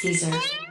Caesar.